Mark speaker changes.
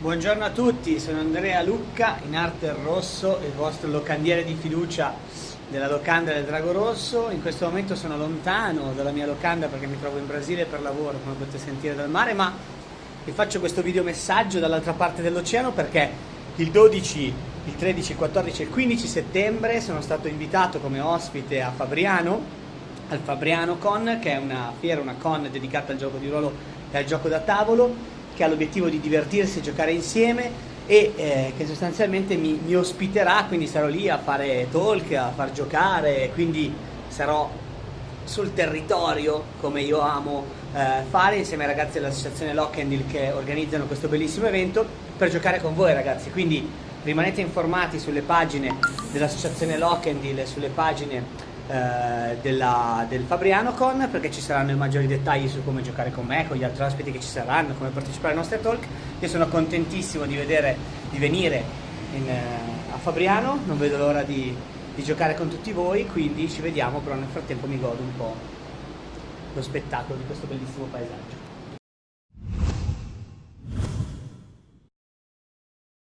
Speaker 1: Buongiorno a tutti, sono Andrea Lucca, in arte rosso, il vostro locandiere di fiducia della locanda del Drago Rosso. In questo momento sono lontano dalla mia locanda perché mi trovo in Brasile per lavoro, come potete sentire dal mare, ma vi faccio questo video messaggio dall'altra parte dell'oceano perché il 12, il 13, il 14 e il 15 settembre sono stato invitato come ospite a Fabriano, al Fabriano Con, che è una fiera, una con dedicata al gioco di ruolo e al gioco da tavolo che ha l'obiettivo di divertirsi e giocare insieme e eh, che sostanzialmente mi, mi, ospiterà, quindi sarò lì a fare talk, a far giocare, quindi sarò sul territorio come io amo eh, fare insieme ai ragazzi dell'associazione Lockendil che organizzano questo bellissimo evento per giocare con voi ragazzi, quindi rimanete informati sulle pagine dell'associazione Lockendil e sulle pagine eh, della, del Fabriano Con perché ci saranno i maggiori dettagli su come giocare con me, con gli altri ospiti che ci saranno, come partecipare ai nostri talk. Io sono contentissimo di, vedere, di venire in, eh, a Fabriano, non vedo l'ora di, di giocare con tutti voi, quindi ci vediamo, però nel frattempo mi godo un po' lo spettacolo di questo bellissimo paesaggio.